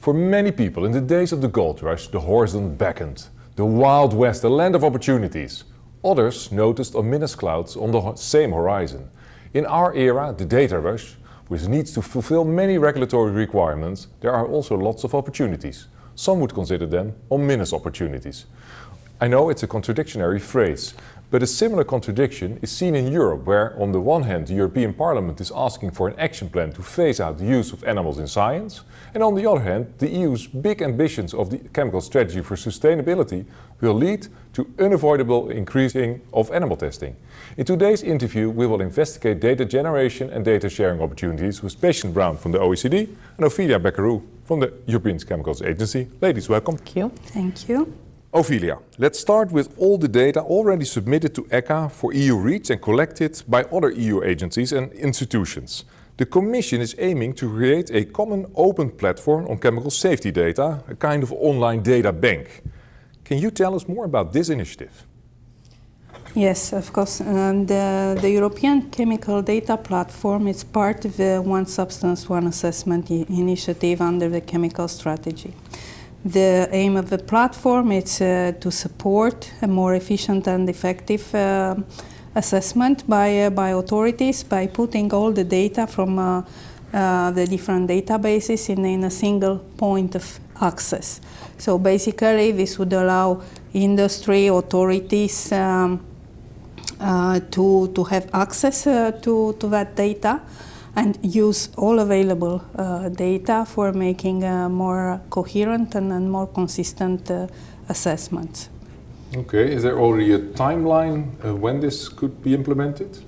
For many people, in the days of the gold rush, the horizon beckoned. The Wild West, a land of opportunities. Others noticed ominous clouds on the same horizon. In our era, the data rush, which needs to fulfill many regulatory requirements, there are also lots of opportunities. Some would consider them ominous opportunities. I know it's a contradictionary phrase, but a similar contradiction is seen in Europe, where on the one hand the European Parliament is asking for an action plan to phase out the use of animals in science, and on the other hand the EU's big ambitions of the chemical strategy for sustainability will lead to unavoidable increasing of animal testing. In today's interview we will investigate data generation and data sharing opportunities with Patience Brown from the OECD and Ophelia Beckerou from the European Chemicals Agency. Ladies, welcome. Thank you. Thank you. Ophelia, let's start with all the data already submitted to ECHA for EU REACH and collected by other EU agencies and institutions. The Commission is aiming to create a common open platform on chemical safety data, a kind of online data bank. Can you tell us more about this initiative? Yes, of course. Um, the, the, European Chemical Data Platform is part of the One Substance, One Assessment initiative under the chemical strategy. The aim of the platform is uh, to support a more efficient and effective uh, assessment by, uh, by authorities by putting all the data from uh, uh, the different databases in, in a single point of access. So basically this would allow industry authorities um, uh, to, to have access to, to that data and use all available uh, data for making uh, more coherent and, and more consistent uh, assessments. Okay, is there already a timeline uh, when this could be implemented?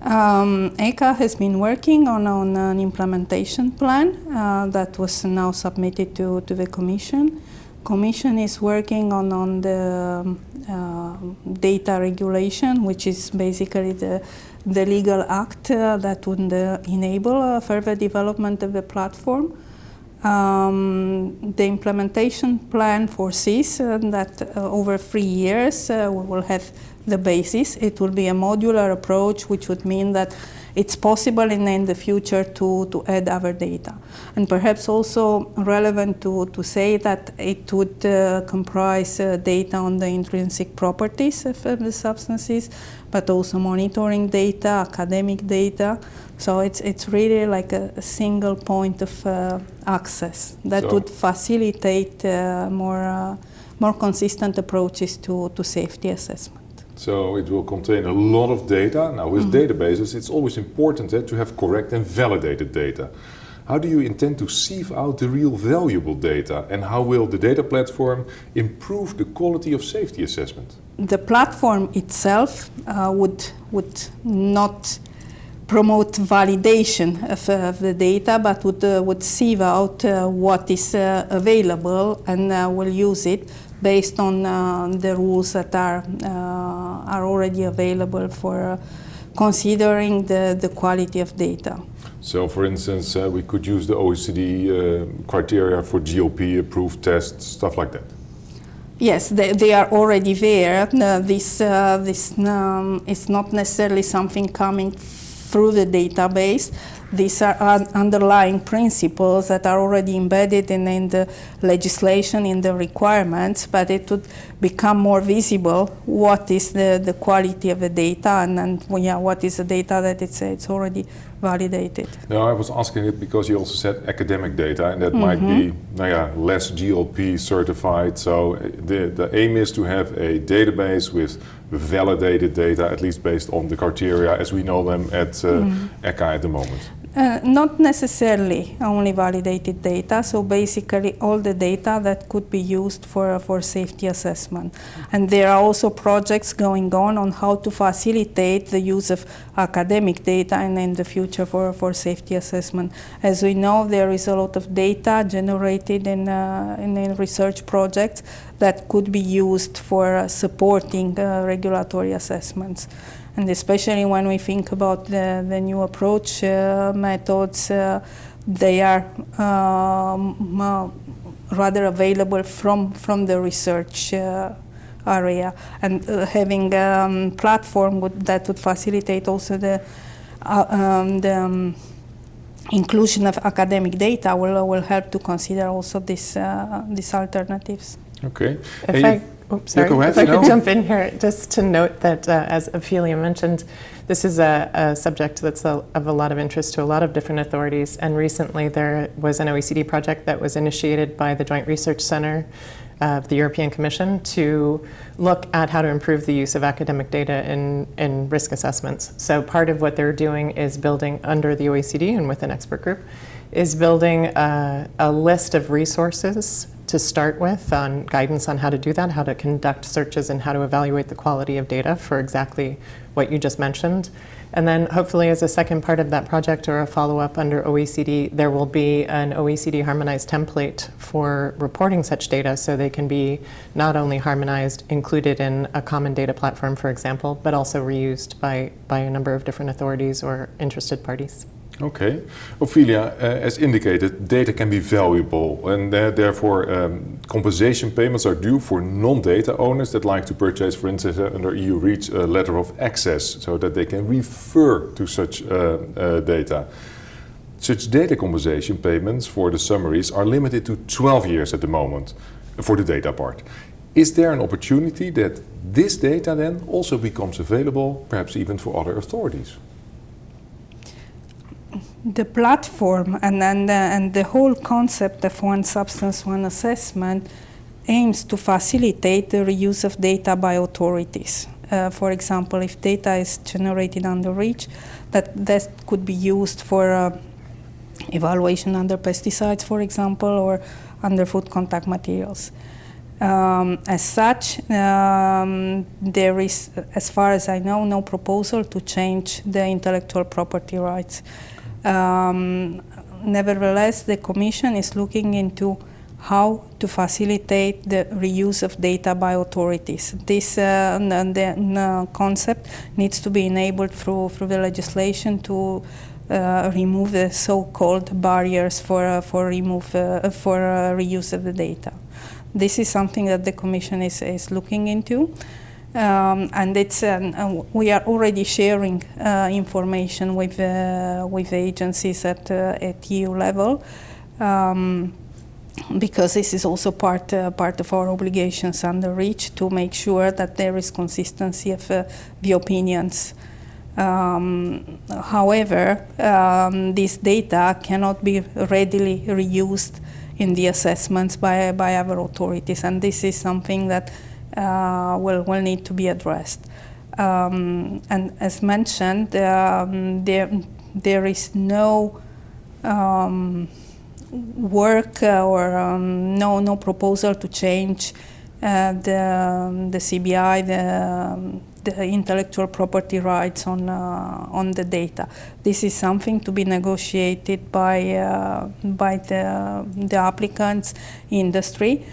Um, ECHA has been working on, on an implementation plan uh, that was now submitted to, to the Commission. Commission is working on, on the uh, data regulation, which is basically the the legal act uh, that would uh, enable uh, further development of the platform. Um, the implementation plan foresees uh, that uh, over three years uh, we will have the basis. It will be a modular approach, which would mean that it's possible in, in the future to, to add other data. And perhaps also relevant to, to say that it would uh, comprise uh, data on the intrinsic properties of, the substances, but also monitoring data, academic data. So it's, it's really like a, a single point of uh, access that so would facilitate uh, more, uh, more consistent approaches to, to safety assessment. So it will contain a lot of data. Now with mm -hmm. databases, it's always important eh, to have correct and validated data. How do you intend to sieve out the real valuable data and how will the data platform improve the quality of safety assessment? The platform itself uh, would, would not promote validation of, uh, of, the data, but would, uh, would sieve out uh, what is uh, available and uh, will use it based on uh, the rules that are, uh, are already available for uh, considering the, the quality of data. So, for instance, uh, we could use the OECD uh, criteria for GLP-approved tests, stuff like that. Yes, they, they are already there. Uh, this this um, is not necessarily something coming through the database. These are underlying principles that are already embedded in, in, the legislation, in the requirements, but it would become more visible what is the, the quality of the data and, and yeah, what is the data that it's, it's already validated. No, I was asking it because you also said academic data and that mm -hmm. might be nou ja, less GLP certified. So the, the aim is to have a database with validated data, at least based on the criteria as we know them at uh, mm -hmm. ECHA at the moment. Uh, not necessarily only validated data, so basically all the data that could be used for, for safety assessment. And there are also projects going on on how to facilitate the use of academic data and in the future for, for safety assessment. As we know, there is a lot of data generated in, uh, in, in, research projects that could be used for uh, supporting uh, regulatory assessments. And especially when we think about the, the new approach uh, methods, they are um, rather available from, from the research area. And uh, having a um, platform would, that would facilitate also the, uh, um, the um, inclusion of academic data will, will help to consider also this, uh, these alternatives. Okay. If Hey, I, oops, sorry, go ahead. if I could No. jump in here, just to note that, uh, as Ophelia mentioned, this is a, a subject that's a, of a lot of interest to a lot of different authorities. And recently, there was an OECD project that was initiated by the Joint Research Center of the European Commission to look at how to improve the use of academic data in, in risk assessments. So part of what they're doing is building under the OECD and with an expert group is building a, a list of resources to start with on guidance on how to do that, how to conduct searches and how to evaluate the quality of data for exactly what you just mentioned. And then hopefully as a second part of that project or a follow-up under OECD, there will be an OECD harmonized template for reporting such data so they can be not only harmonized, included in a common data platform, for example, but also reused by, by a number of different authorities or interested parties. Okay. Ophelia, uh, as indicated, data can be valuable and uh, therefore um, compensation payments are due for non-data owners that like to purchase, for instance, uh, under EU REACH a letter of access so that they can refer to such data. Such data compensation payments for the summaries are limited to 12 years at the moment for the data part. Is there an opportunity that this data then also becomes available, perhaps even for other authorities? The platform and, and, and the whole concept of one substance, one assessment aims to facilitate the reuse of data by authorities. Uh, for example, if data is generated under REACH, that, that could be used for uh, evaluation under pesticides, for example, or under food contact materials. Um, as such, um, there is, as far as I know, no proposal to change the intellectual property rights. Um, nevertheless, the Commission is looking into how to facilitate the reuse of data by authorities. This uh, the concept needs to be enabled through, through the legislation to uh, remove the so-called barriers for, uh, for, remove, uh, for uh, reuse of the data. This is something that the Commission is, is looking into. Um, and it's um, uh, we are already sharing uh, information with uh, with agencies at uh, at EU level um, because this is also part uh, part of our obligations under REACH to make sure that there is consistency of the opinions. Um, however, um, this data cannot be readily reused in the assessments by by our authorities, and this is something that will, will need to be addressed. Um, and as mentioned, um, there, there is no um, work uh, or um, no, no proposal to change uh, the, the CBI, the, um, the intellectual property rights on, uh, on the data. This is something to be negotiated by, uh, by the, the applicants, industry.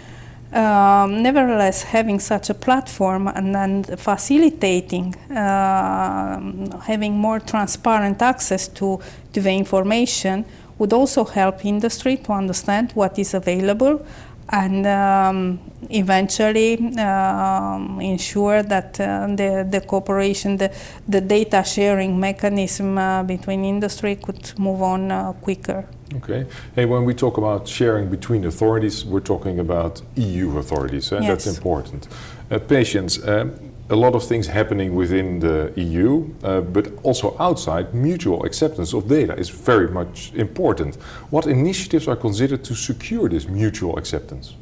Um, nevertheless, having such a platform and then facilitating uh, having more transparent access to, to the information would also help industry to understand what is available and um, eventually um, ensure that uh, the, the cooperation, the, the data sharing mechanism uh, between industry could move on uh, quicker. Okay. Hey, when we talk about sharing between authorities, we're talking about EU authorities, and that's Yes. important. Uh, Patience, um, a lot of things happening within the EU, uh, but also outside, mutual acceptance of data is very much important. What initiatives are considered to secure this mutual acceptance?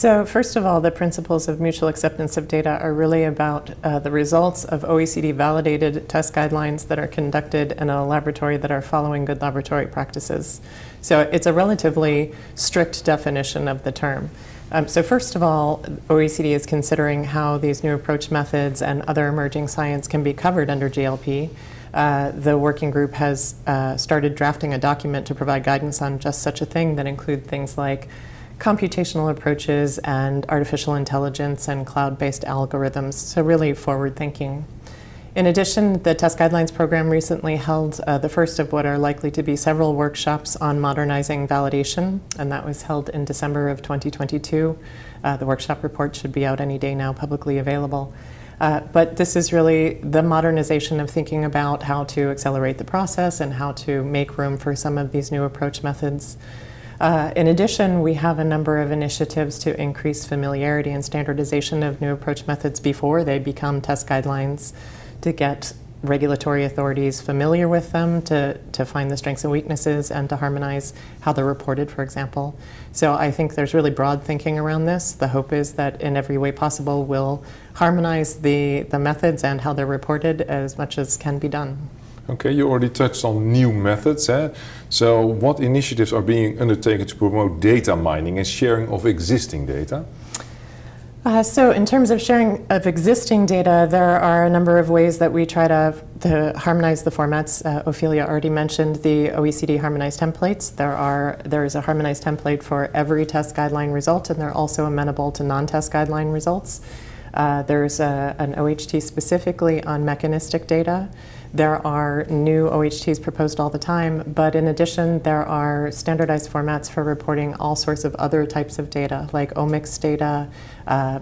So first of all, the principles of mutual acceptance of data are really about uh, the results of OECD validated test guidelines that are conducted in a laboratory that are following good laboratory practices. So it's a relatively strict definition of the term. Um, so first of all, OECD is considering how these new approach methods and other emerging science can be covered under GLP. Uh, the working group has uh, started drafting a document to provide guidance on just such a thing that include things like computational approaches and artificial intelligence and cloud-based algorithms, so really forward-thinking. In addition, the Test Guidelines Program recently held uh, the first of what are likely to be several workshops on modernizing validation, and that was held in December of 2022. Uh, the workshop report should be out any day now, publicly available. Uh, but this is really the modernization of thinking about how to accelerate the process and how to make room for some of these new approach methods. Uh, in addition, we have a number of initiatives to increase familiarity and standardization of new approach methods before they become test guidelines to get regulatory authorities familiar with them to, to find the strengths and weaknesses and to harmonize how they're reported, for example. So I think there's really broad thinking around this. The hope is that in every way possible we'll harmonize the, the methods and how they're reported as much as can be done. Okay, you already touched on new methods. Eh? So what initiatives are being undertaken to promote data mining and sharing of existing data? Uh, so in terms of sharing of existing data, there are a number of ways that we try to, to harmonize the formats. Uh, Ophelia already mentioned the OECD harmonized templates. There are there is a harmonized template for every test guideline result, and they're also amenable to non-test guideline results. Uh, there's a, an OHT specifically on mechanistic data. There are new OHTs proposed all the time, but in addition, there are standardized formats for reporting all sorts of other types of data, like omics data, uh,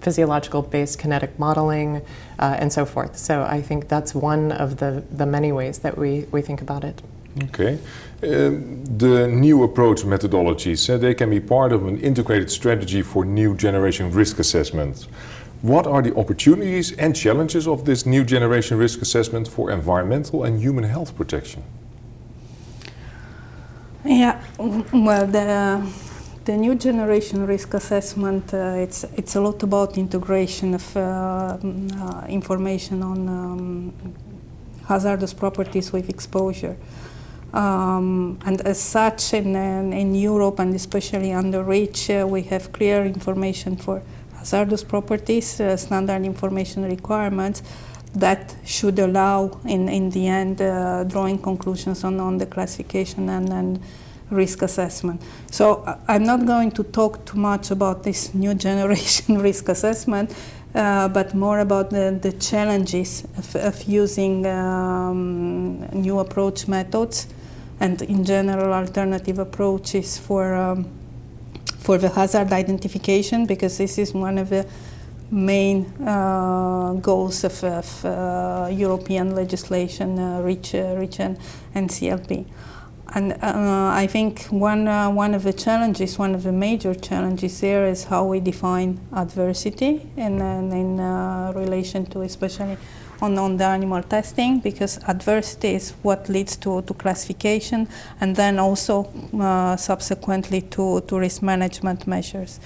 physiological-based kinetic modeling, uh, and so forth. So I think that's one of the, the many ways that we, we think about it. Okay. Um, the new approach methodologies, uh, they can be part of an integrated strategy for new generation risk assessment. What are the opportunities and challenges of this new generation risk assessment for environmental and human health protection? Yeah, well, the, the new generation risk assessment, uh, it's, it's a lot about integration of uh, uh, information on um, hazardous properties with exposure. Um, and as such, in, in Europe and especially under REACH, uh, we have clear information for hazardous properties, uh, standard information requirements that should allow, in, in the end, uh, drawing conclusions on, on the classification and, and risk assessment. So uh, I'm not going to talk too much about this new generation risk assessment, uh, but more about the, the challenges of, of using um, new approach methods and in general alternative approaches for um, for the hazard identification because this is one of the main uh, goals of, of uh, European legislation, uh, REACH, uh, REACH and, and CLP. And uh, I think one, uh, one of the challenges, one of the major challenges there is how we define adversity in, in relation to especially on, on the animal testing because adversity is what leads to, to classification and then also uh, subsequently to, to risk management measures.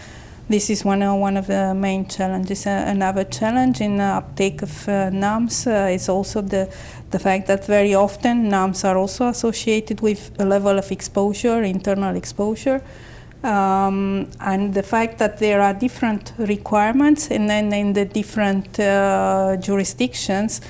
This is one, uh, one of the main challenges. Uh, another challenge in uptake of uh, NAMs uh, is also the, the fact that very often NAMs are also associated with a level of exposure, internal exposure, um, and the fact that there are different requirements and then in the different uh, jurisdictions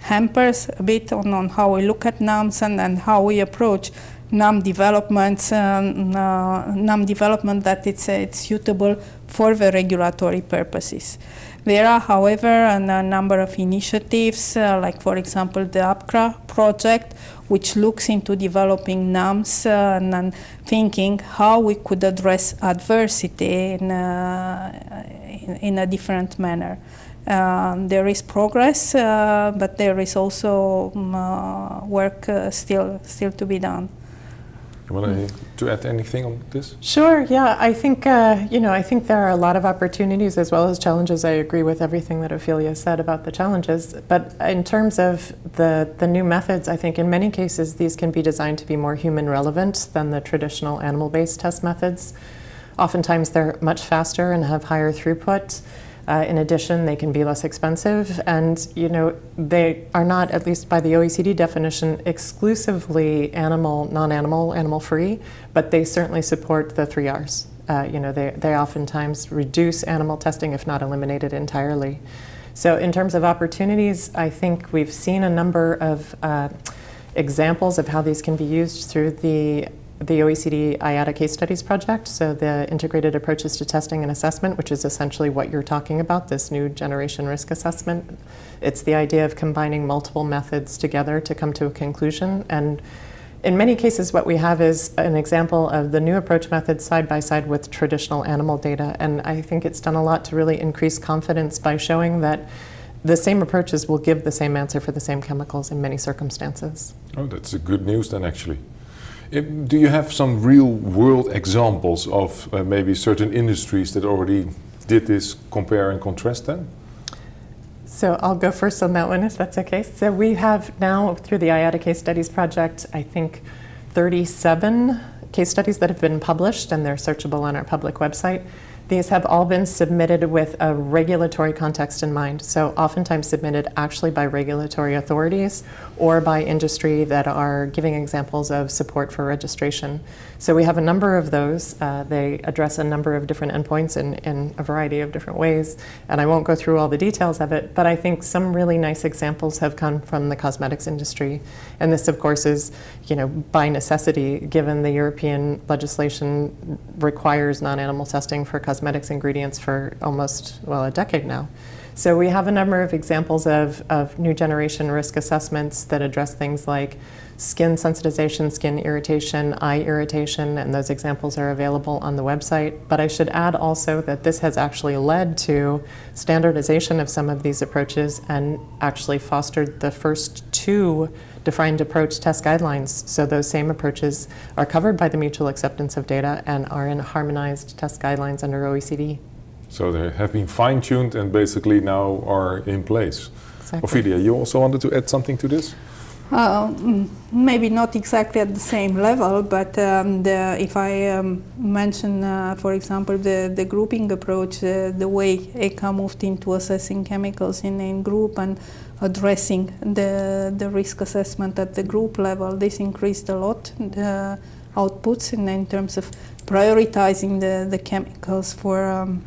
hampers a bit on, on how we look at NAMs and, and how we approach NAM developments, uh, NAM development that it's, uh, it's suitable for the regulatory purposes. There are, however, a, number of initiatives, uh, like for example the APCRA project, which looks into developing NAMs uh, and, thinking how we could address adversity in, uh, in, in, a different manner. Um, there is progress, uh, but there is also um, uh, work uh, still, still to be done. You want to add anything on this? Sure. Yeah, I think uh, you know I think there are a lot of opportunities as well as challenges. I agree with everything that Ophelia said about the challenges. But in terms of the the new methods, I think in many cases these can be designed to be more human relevant than the traditional animal-based test methods. Oftentimes they're much faster and have higher throughput. Uh, in addition, they can be less expensive, and you know they are not, at least by the OECD definition, exclusively animal, non-animal, animal-free, but they certainly support the three R's. Uh, you know, they, they oftentimes reduce animal testing, if not eliminate it entirely. So in terms of opportunities, I think we've seen a number of uh, examples of how these can be used through the the OECD IATA case studies project, so the integrated approaches to testing and assessment, which is essentially what you're talking about, this new generation risk assessment. It's the idea of combining multiple methods together to come to a conclusion. And in many cases, what we have is an example of the new approach method side by side with traditional animal data. And I think it's done a lot to really increase confidence by showing that the same approaches will give the same answer for the same chemicals in many circumstances. Oh, that's good news then, actually. Do you have some real world examples of uh, maybe certain industries that already did this compare and contrast then? So I'll go first on that one if that's okay. So we have now through the IATA case studies project, I think 37 case studies that have been published and they're searchable on our public website. These have all been submitted with a regulatory context in mind, so oftentimes submitted actually by regulatory authorities or by industry that are giving examples of support for registration. So we have a number of those. Uh, they address a number of different endpoints in, in a variety of different ways, and I won't go through all the details of it, but I think some really nice examples have come from the cosmetics industry. And this, of course, is you know, by necessity, given the European legislation requires non-animal testing for cosmetics ingredients for almost, well, a decade now. So we have a number of examples of, of new generation risk assessments that address things like skin sensitization, skin irritation, eye irritation, and those examples are available on the website. But I should add also that this has actually led to standardization of some of these approaches and actually fostered the first two defined approach test guidelines. So those same approaches are covered by the mutual acceptance of data and are in harmonized test guidelines under OECD. So they have been fine-tuned and basically now are in place. Exactly. Ophelia, you also wanted to add something to this? Uh, mm, maybe not exactly at the same level, but um, the, if I um, mention, uh, for example, the, the grouping approach, uh, the way ECHA moved into assessing chemicals in a group and addressing the, the risk assessment at the group level, this increased a lot the outputs in, in terms of prioritizing the, the chemicals for um,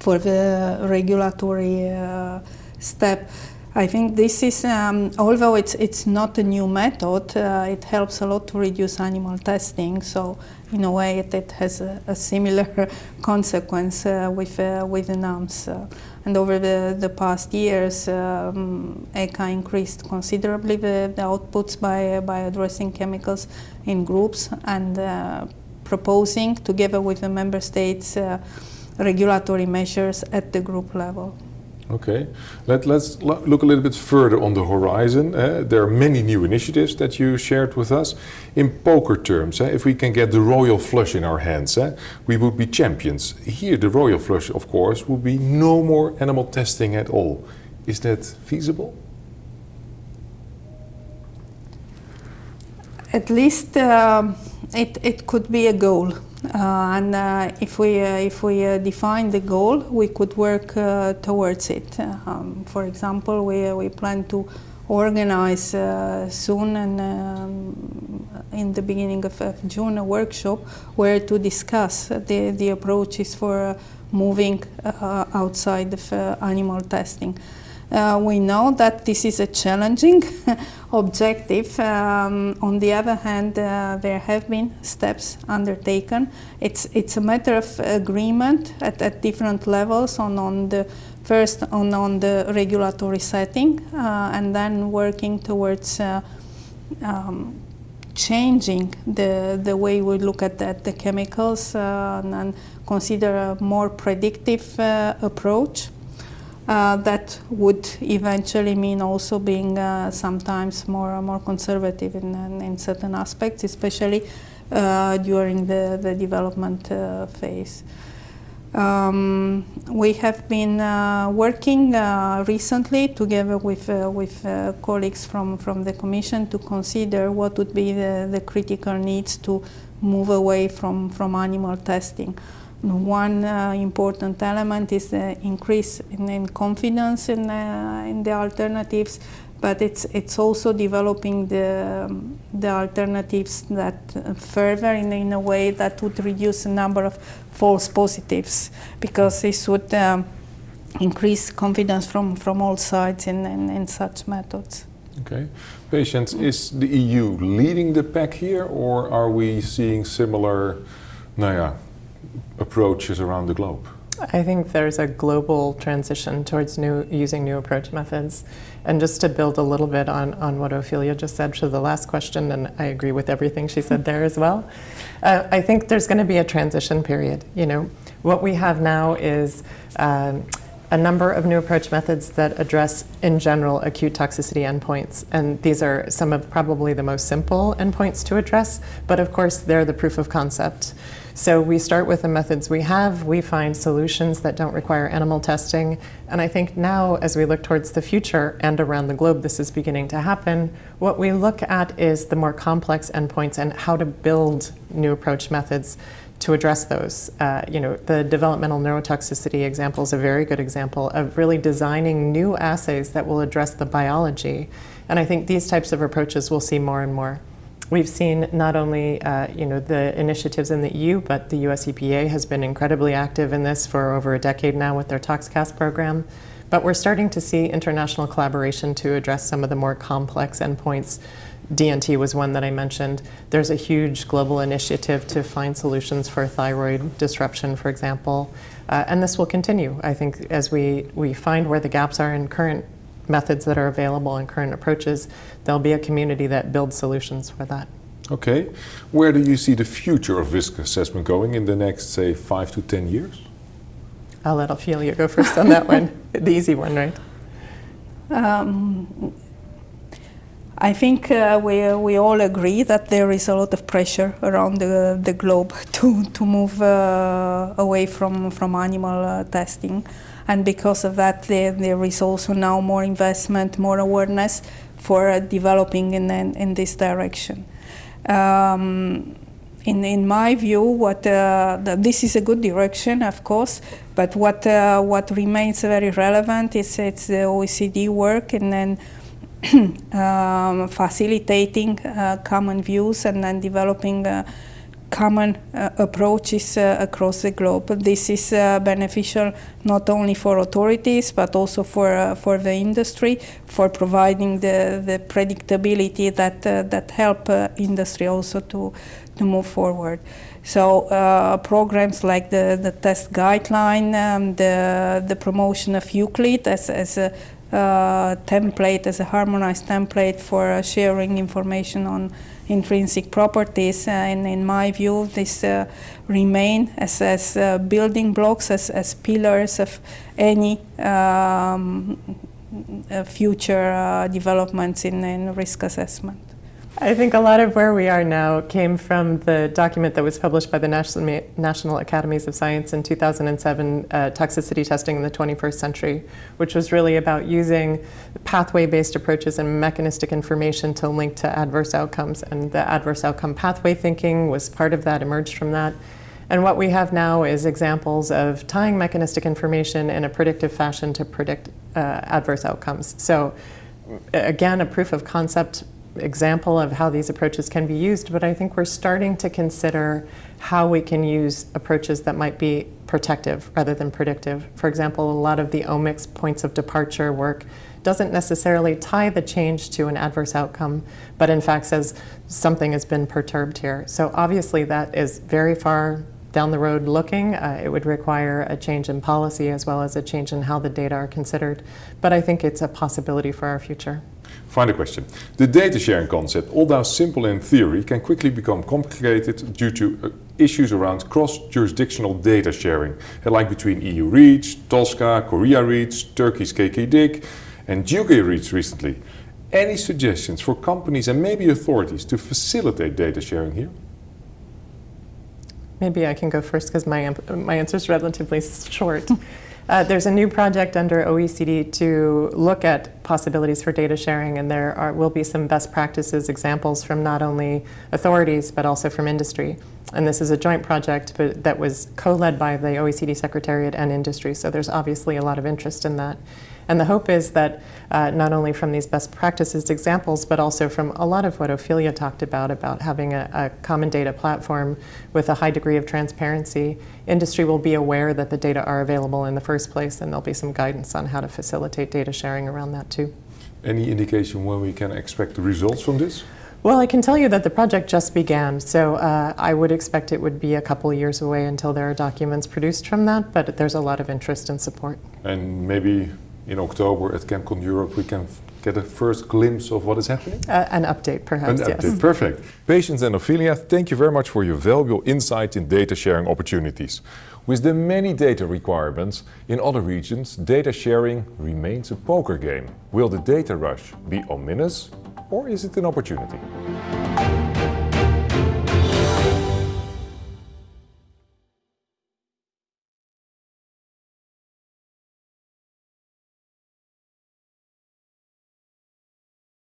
for the regulatory uh, step. I think this is, um, although it's it's not a new method, uh, it helps a lot to reduce animal testing. So in a way, it, it has a, a, similar consequence uh, with uh, with the NAMs. Uh, and over the, the past years, um, ECHA increased considerably the, the, outputs by by addressing chemicals in groups and uh, proposing together with the member states regulatory measures at the group level. Okay, Let, us look a little bit further on the horizon. Uh, there are many new initiatives that you shared with us. In poker terms, uh, if we can get the royal flush in our hands, uh, we would be champions. Here, the royal flush, of course, would be no more animal testing at all. Is that feasible? At least um, it, it could be a goal. Uh, and uh, if we uh, if we define the goal, we could work towards it. Um, for example, we we plan to organize soon and um, in the beginning of, of, June a workshop where to discuss the the approaches for moving outside of animal testing. Uh, we know that this is a challenging objective. Um, on the other hand, uh, there have been steps undertaken. It's, it's a matter of agreement at, at different levels on, on the first on, on the regulatory setting uh, and then working towards uh, um, changing the, the way we look at, at the chemicals uh, and consider a more predictive approach uh, that would eventually mean also being uh, sometimes more more conservative in, in certain aspects, especially uh, during the, the development uh, phase. Um, we have been uh, working uh, recently together with, with colleagues from, from the Commission to consider what would be the, the critical needs to move away from, from animal testing. One uh, important element is the increase in, in confidence in, uh, in the alternatives, but it's it's also developing the um, the alternatives that uh, further in, in a way that would reduce the number of false positives, because this would um, increase confidence from from all sides in, in, in such methods. Okay. Patience, is the EU leading the pack here, or are we seeing similar, nou approaches around the globe? I think there's a global transition towards new using new approach methods. And just to build a little bit on, on what Ophelia just said to the last question, and I agree with everything she said there as well, uh, I think there's going to be a transition period. You know, what we have now is um, a number of new approach methods that address, in general, acute toxicity endpoints. And these are some of probably the most simple endpoints to address, but of course, they're the proof of concept. So we start with the methods we have, we find solutions that don't require animal testing, and I think now, as we look towards the future and around the globe, this is beginning to happen, what we look at is the more complex endpoints and how to build new approach methods to address those. Uh, you know, the developmental neurotoxicity example is a very good example of really designing new assays that will address the biology. And I think these types of approaches we'll see more and more. We've seen not only uh, you know the initiatives in the EU, but the US EPA has been incredibly active in this for over a decade now with their ToxCast program. But we're starting to see international collaboration to address some of the more complex endpoints. DNT was one that I mentioned. There's a huge global initiative to find solutions for thyroid disruption, for example. Uh, and this will continue, I think, as we, we find where the gaps are in current methods that are available and current approaches, there'll be a community that builds solutions for that. Okay. Where do you see the future of risk assessment going in the next, say, five to ten years? I'll let Ophelia go first on that one, the easy one, right? Um, I think uh, we, we all agree that there is a lot of pressure around the, the globe to, to move uh, away from, from animal uh, testing. And because of that, there, there is also now more investment, more awareness for uh, developing in, in, in, this direction. Um, in, in my view, what uh, the, this is a good direction, of course, but what uh, what remains very relevant is it's the OECD work and then um, facilitating uh, common views and then developing uh, common uh, approaches uh, across the globe. This is uh, beneficial not only for authorities but also for uh, for the industry for providing the, the predictability that that help industry also to to move forward. So programs like the, the test guideline, um, the the promotion of IUCLID as as a template, as a harmonized template for sharing information on intrinsic properties. Uh, and in my view, this uh, remain as, as uh, building blocks, as, as pillars of any um, future developments in, in risk assessment. I think a lot of where we are now came from the document that was published by the National, Academies of Science in 2007, uh, Toxicity Testing in the 21st Century, which was really about using pathway-based approaches and mechanistic information to link to adverse outcomes. And the adverse outcome pathway thinking was part of that, emerged from that. And what we have now is examples of tying mechanistic information in a predictive fashion to predict uh, adverse outcomes. So again, a proof of concept example of how these approaches can be used, but I think we're starting to consider how we can use approaches that might be protective rather than predictive. For example, a lot of the omics points of departure work doesn't necessarily tie the change to an adverse outcome, but in fact says something has been perturbed here. So obviously that is very far down the road looking. Uh, it would require a change in policy as well as a change in how the data are considered. But I think it's a possibility for our future. Final question. The data sharing concept, although simple in theory, can quickly become complicated due to uh, issues around cross-jurisdictional data sharing, like between EU REACH, TSCA, Korea REACH, Turkey's KKDIC and UK REACH recently. Any suggestions for companies and maybe authorities to facilitate data sharing here? Maybe I can go first because my, my answer is relatively short. Uh, there's a new project under OECD to look at possibilities for data sharing, and there are, will be some best practices examples from not only authorities but also from industry. And this is a joint project but that was co-led by the OECD Secretariat and industry, so there's obviously a lot of interest in that. And the hope is that uh, not only from these best practices examples, but also from a lot of what Ophelia talked about, about having a, a, common data platform with a high degree of transparency, industry will be aware that the data are available in the first place, and there'll be some guidance on how to facilitate data sharing around that too. Any indication when we can expect the results from this? Well, I can tell you that the project just began, so uh, I would expect it would be a couple of years away until there are documents produced from that, but there's a lot of interest and support. And maybe in October at ChemCon Europe, we can get a first glimpse of what is happening? Uh, an update, perhaps, An yes. update. Perfect. Patience and Ophelia, thank you very much for your valuable insight in data sharing opportunities. With the many data requirements in other regions, data sharing remains a poker game. Will the data rush be ominous or is it an opportunity?